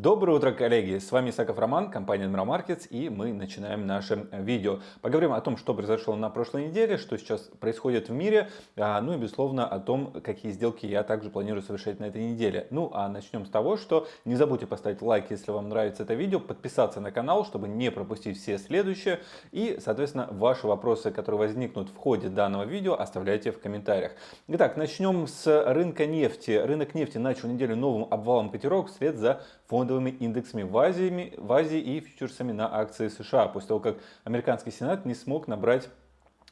Доброе утро, коллеги! С вами Исаков Роман, компания Admiral Markets, и мы начинаем наше видео. Поговорим о том, что произошло на прошлой неделе, что сейчас происходит в мире, а, ну и, безусловно, о том, какие сделки я также планирую совершать на этой неделе. Ну, а начнем с того, что не забудьте поставить лайк, если вам нравится это видео, подписаться на канал, чтобы не пропустить все следующие, и, соответственно, ваши вопросы, которые возникнут в ходе данного видео, оставляйте в комментариях. Итак, начнем с рынка нефти. Рынок нефти начал неделю новым обвалом котировок вслед за фондовыми индексами в Азии, в Азии и фьючерсами на акции США, после того, как американский сенат не смог набрать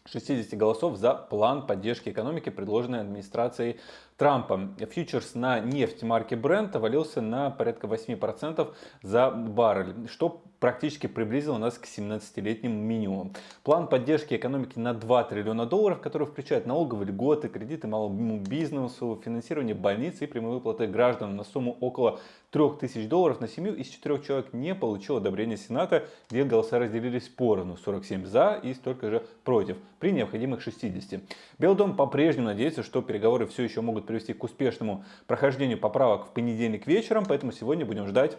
60 голосов за план поддержки экономики, предложенный администрацией Трампа. Фьючерс на нефть марки Brent валился на порядка 8% за баррель, что практически приблизило нас к 17-летним минимумам. План поддержки экономики на 2 триллиона долларов, который включает налоговые льготы, кредиты малому бизнесу, финансирование больниц и прямые выплаты гражданам на сумму около 3000 долларов на семью из 4 человек не получил одобрения Сената, где голоса разделились поровну 47 за и столько же против при необходимых 60. Белый дом по-прежнему надеется, что переговоры все еще могут привести к успешному прохождению поправок в понедельник вечером, поэтому сегодня будем ждать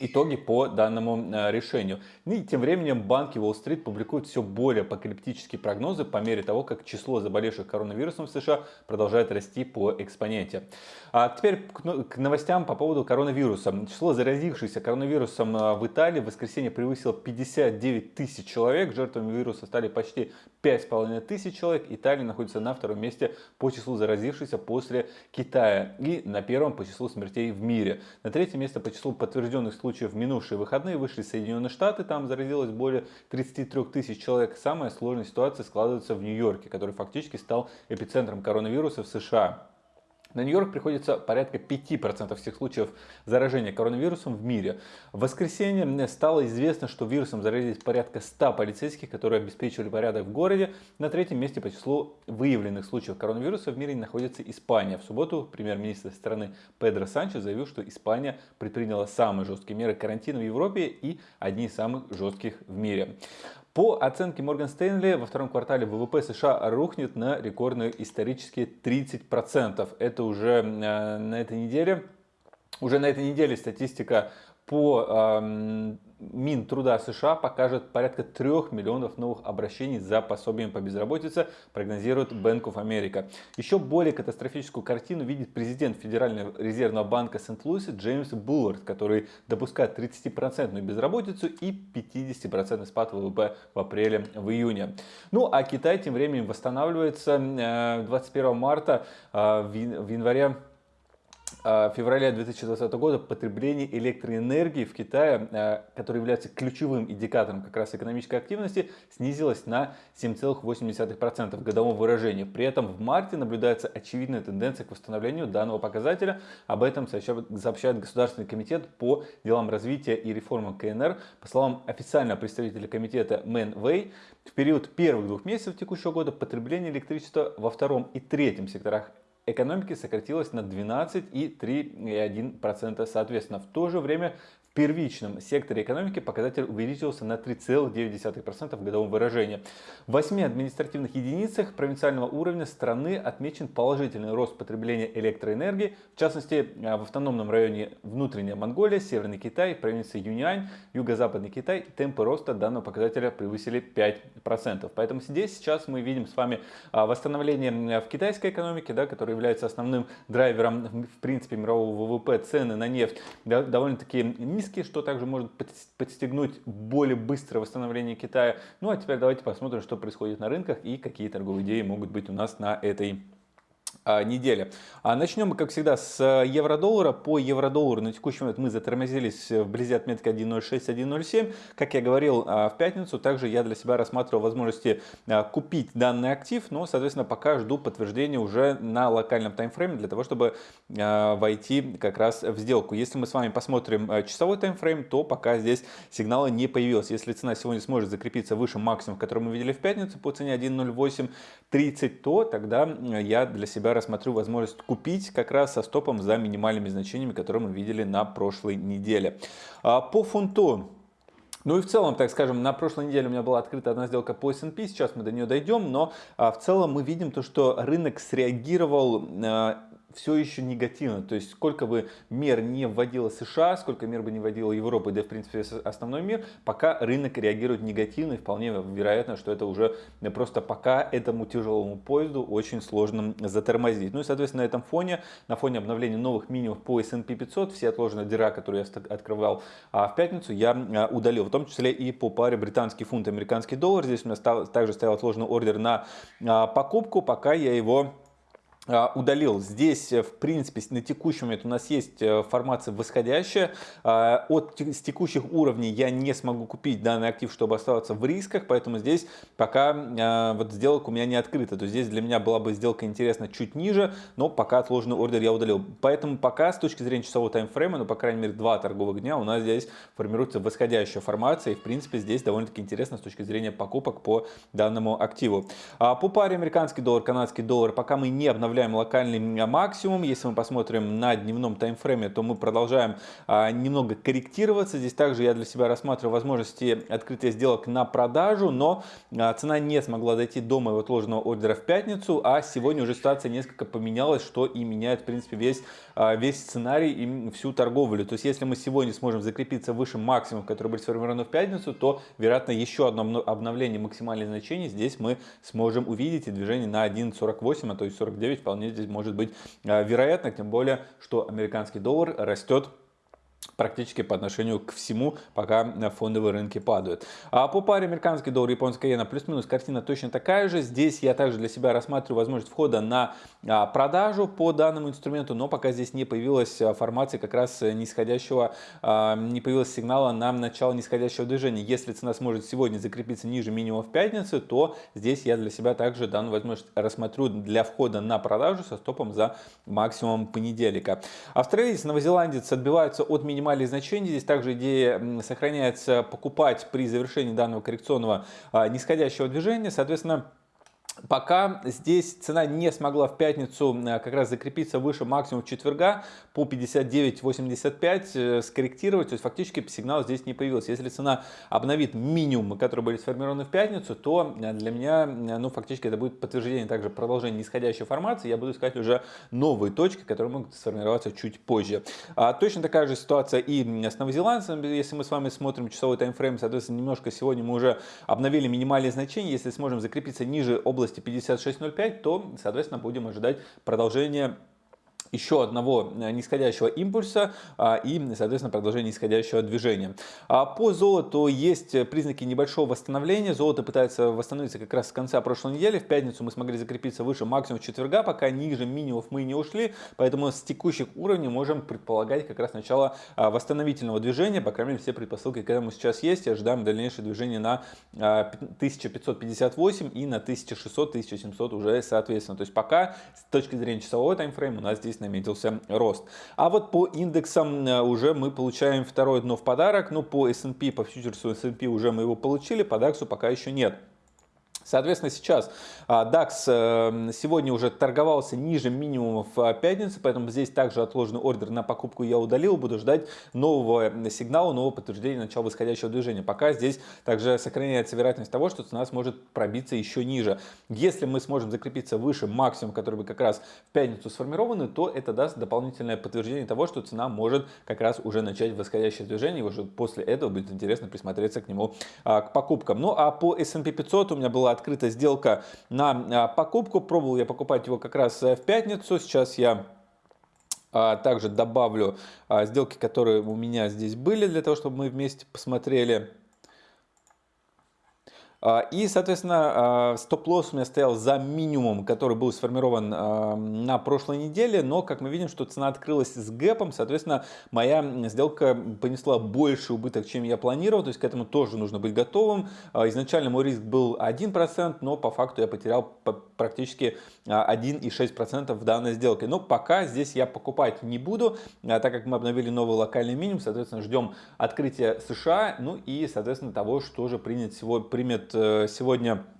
итоги по данному э, решению. И тем временем банки Уолл-стрит публикуют все более апокалиптические прогнозы по мере того, как число заболевших коронавирусом в США продолжает расти по экспоненте. А теперь к новостям по поводу коронавируса. Число заразившихся коронавирусом э, в Италии в воскресенье превысило 59 тысяч человек. Жертвами вируса стали почти 5,5 тысяч человек. Италия находится на втором месте по числу заразившихся после Китая и на первом по числу смертей в мире. На третьем месте по числу подтвержденных случаев в минувшие выходные вышли Соединенные Штаты, там заразилось более 33 тысяч человек. Самая сложная ситуация складывается в Нью-Йорке, который фактически стал эпицентром коронавируса в США. На Нью-Йорк приходится порядка 5% всех случаев заражения коронавирусом в мире. В воскресенье стало известно, что вирусом заразились порядка 100 полицейских, которые обеспечивали порядок в городе. На третьем месте по числу выявленных случаев коронавируса в мире находится Испания. В субботу премьер-министр страны Педро Санчес заявил, что Испания предприняла самые жесткие меры карантина в Европе и одни из самых жестких в мире. По оценке Морган Стэнли, во втором квартале ВВП США рухнет на рекордные исторические 30%. Это уже э, на этой неделе. Уже на этой неделе статистика по э, Минтруда США покажет порядка 3 миллионов новых обращений за пособием по безработице, прогнозирует Bank of America. Еще более катастрофическую картину видит президент Федерального резервного банка Сент-Луиса Джеймс Буллард, который допускает 30% безработицу и 50% спад ВВП в апреле, в июне. Ну а Китай тем временем восстанавливается 21 э, марта, э, в январе февраля 2020 года потребление электроэнергии в Китае, а, который является ключевым индикатором как раз экономической активности, снизилось на 7,8% в годовом выражении. При этом в марте наблюдается очевидная тенденция к восстановлению данного показателя. Об этом сообщает Государственный комитет по делам развития и реформам КНР. По словам официального представителя комитета Мэн Вэй, в период первых двух месяцев текущего года потребление электричества во втором и третьем секторах экономики сократилось на 12,3,1% соответственно. В то же время первичном секторе экономики показатель увеличился на 3,9% в годовом выражении. В 8 административных единицах провинциального уровня страны отмечен положительный рост потребления электроэнергии, в частности в автономном районе Внутренняя Монголия, Северный Китай, провинция Юньань, Юго-Западный Китай темпы роста данного показателя превысили 5%. Поэтому здесь сейчас мы видим с вами а, восстановление в китайской экономике, да, которая является основным драйвером в принципе мирового ВВП, цены на нефть довольно-таки низкие риски, что также может подстегнуть более быстрое восстановление Китая. Ну а теперь давайте посмотрим, что происходит на рынках и какие торговые идеи могут быть у нас на этой недели. А начнем мы, как всегда, с э, евро-доллара. По евро-доллару на текущий момент мы затормозились вблизи отметки 1.06-1.07. Как я говорил а, в пятницу, также я для себя рассматривал возможности купить данный актив, но, соответственно, пока жду подтверждения уже на локальном таймфрейме для того, чтобы войти как раз в сделку. Если мы с вами посмотрим э, часовой таймфрейм, то пока здесь сигнала не появилось. Если цена сегодня сможет закрепиться выше максимума, который мы видели в пятницу по цене 1.0830, то тогда я для себя рассмотрю возможность купить как раз со стопом за минимальными значениями, которые мы видели на прошлой неделе. А, по фунту ну и в целом, так скажем, на прошлой неделе у меня была открыта одна сделка по S&P, сейчас мы до нее дойдем, но а, в целом мы видим то, что рынок среагировал а, все еще негативно. То есть сколько бы мер не вводила США, сколько мер бы не вводила Европа, да и в принципе основной мир, пока рынок реагирует негативно и вполне вероятно, что это уже просто пока этому тяжелому поезду очень сложно затормозить. Ну и соответственно на этом фоне, на фоне обновления новых минимумов по S&P 500, все отложенные дыра, которые я открывал а, в пятницу, я а, удалил, в том числе и по паре британский фунт, американский доллар. Здесь у меня стал, также стоял отложенный ордер на а, покупку, пока я его удалил. Здесь, э, в принципе, на текущий момент у нас есть э, формация восходящая. А, от с текущих уровней я не смогу купить данный актив, чтобы оставаться в рисках, поэтому здесь пока а, вот сделка у меня не открыта. То здесь для меня была бы сделка интересна чуть ниже, но пока отложенный ордер я удалил. Поэтому пока с точки зрения часового таймфрейма, ну, по крайней мере, два торговых дня у нас здесь формируется восходящая формация. И, в принципе, здесь довольно-таки интересно с точки зрения покупок по данному активу. По паре американский доллар, канадский доллар, пока мы не обновляем обновляем локальный максимум. Если мы посмотрим на дневном таймфрейме, то мы продолжаем а, немного корректироваться. Здесь также я для себя рассматриваю возможности открытия сделок на продажу, но а, цена не смогла дойти до моего отложенного ордера в пятницу, а сегодня уже ситуация несколько поменялась, что и меняет в принципе весь, а, весь сценарий и всю торговлю. То есть если мы сегодня сможем закрепиться выше максимума, который был сформирован в пятницу, то вероятно еще одно обновление максимальных значений здесь мы сможем увидеть и движение на 1.48, а то есть 49 вполне здесь может быть а, вероятно, тем более, что американский доллар растет практически по отношению к всему, пока фондовые рынки падают. А по паре американский доллар, японская иена, плюс-минус картина точно такая же. Здесь я также для себя рассматриваю возможность входа на а, продажу по данному инструменту, но пока здесь не появилась а, формация как раз нисходящего, а, не появилось сигнала на начало нисходящего движения. Если цена сможет сегодня закрепиться ниже минимума в пятницу, то здесь я для себя также данную возможность рассмотрю для входа на продажу со стопом за максимум понедельника. Австралиец, новозеландец отбиваются от минимума минимальные значения. Здесь также идея сохраняется покупать при завершении данного коррекционного а, нисходящего движения. Соответственно, Пока здесь цена не смогла в пятницу э, как раз закрепиться выше максимум четверга по 59.85 э, скорректировать, то есть фактически сигнал здесь не появился. Если цена обновит минимум, которые были сформированы в пятницу, то э, для меня, ну фактически это будет подтверждение также продолжения нисходящей формации. Я буду искать уже новые точки, которые могут сформироваться чуть позже. А, точно такая же ситуация и с новозеландцем. Если мы с вами смотрим часовой таймфрейм, соответственно, немножко сегодня мы уже обновили минимальные значения. Если сможем закрепиться ниже области области 56.05, то, соответственно, будем ожидать продолжения еще одного э, нисходящего импульса а, и, соответственно, продолжение нисходящего движения. А по золоту есть признаки небольшого восстановления. Золото пытается восстановиться как раз с конца прошлой недели. В пятницу мы смогли закрепиться выше максимум четверга, пока ниже минимумов мы не ушли. Поэтому с текущих уровней можем предполагать как раз начало а, восстановительного движения. По крайней мере, все предпосылки к этому сейчас есть. И ожидаем дальнейшее движение на 1558 и на 1600-1700 уже соответственно. То есть пока с точки зрения часового таймфрейма у нас здесь наметился рост. А вот по индексам э, уже мы получаем второе дно в подарок. Ну, по S&P, по фьючерсу S&P уже мы его получили, по DAX пока еще нет. Соответственно, сейчас а, DAX э, сегодня уже торговался ниже минимумов а, пятницы, поэтому здесь также отложенный ордер на покупку я удалил. Буду ждать нового сигнала, нового подтверждения начала восходящего движения. Пока здесь также сохраняется вероятность того, что цена сможет пробиться еще ниже. Если мы сможем закрепиться выше максимум, который бы как раз в пятницу сформированы, то это даст дополнительное подтверждение того, что цена может как раз уже начать восходящее движение. И уже после этого будет интересно присмотреться к нему, а, к покупкам. Ну а по S&P 500 у меня была открыта сделка на а, покупку. Пробовал я покупать его как раз э, в пятницу. Сейчас я а, также добавлю а, сделки, которые у меня здесь были, для того, чтобы мы вместе посмотрели. А, и, соответственно, а, стоп-лосс у меня стоял за минимум, который был сформирован а, на прошлой неделе, но, как мы видим, что цена открылась с гэпом, соответственно, моя сделка понесла больше убыток, чем я планировал, то есть к этому тоже нужно быть готовым. Изначально мой риск был 1%, но по факту я потерял практически 1,6% в данной сделке. Но пока здесь я покупать не буду, так как мы обновили новый локальный минимум, соответственно, ждем открытия США, ну и, соответственно, того, что же принят, всего примет сегодня а,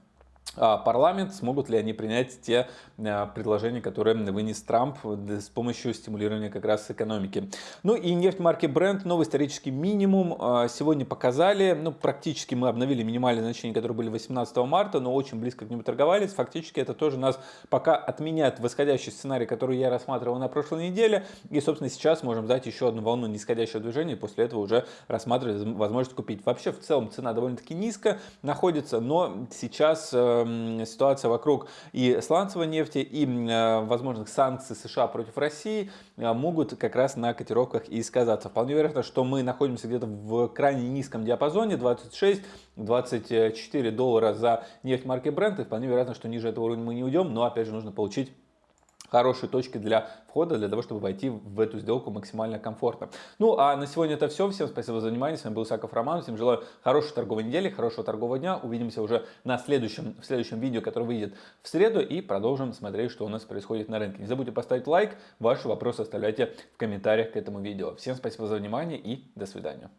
парламент, смогут ли они принять те а, предложения, которые вынес Трамп с помощью стимулирования как раз экономики. Ну и нефть марки Brent, новый исторический минимум, а, сегодня показали, ну практически мы обновили минимальные значения, которые были 18 марта, но очень близко к нему торговались, фактически это тоже нас пока отменяет восходящий сценарий, который я рассматривал на прошлой неделе, и собственно сейчас можем дать еще одну волну нисходящего движения, и после этого уже рассматривать возможность купить. Вообще в целом цена довольно-таки низко находится, но сейчас э, ситуация вокруг и сланцевой нефти, и э, возможных санкций США против России э, могут как раз на котировках и сказаться. Вполне вероятно, что мы находимся где-то в крайне низком диапазоне 26-24 доллара за нефть марки Brent, и вполне вероятно, что ниже этого уровня мы не уйдем, но опять же нужно получить хорошие точки для входа, для того, чтобы войти в эту сделку максимально комфортно. Ну, а на сегодня это все. Всем спасибо за внимание. С вами был Саков Роман. Всем желаю хорошей торговой недели, хорошего торгового дня. Увидимся уже на следующем, в следующем видео, которое выйдет в среду. И продолжим смотреть, что у нас происходит на рынке. Не забудьте поставить лайк. Ваши вопросы оставляйте в комментариях к этому видео. Всем спасибо за внимание и до свидания.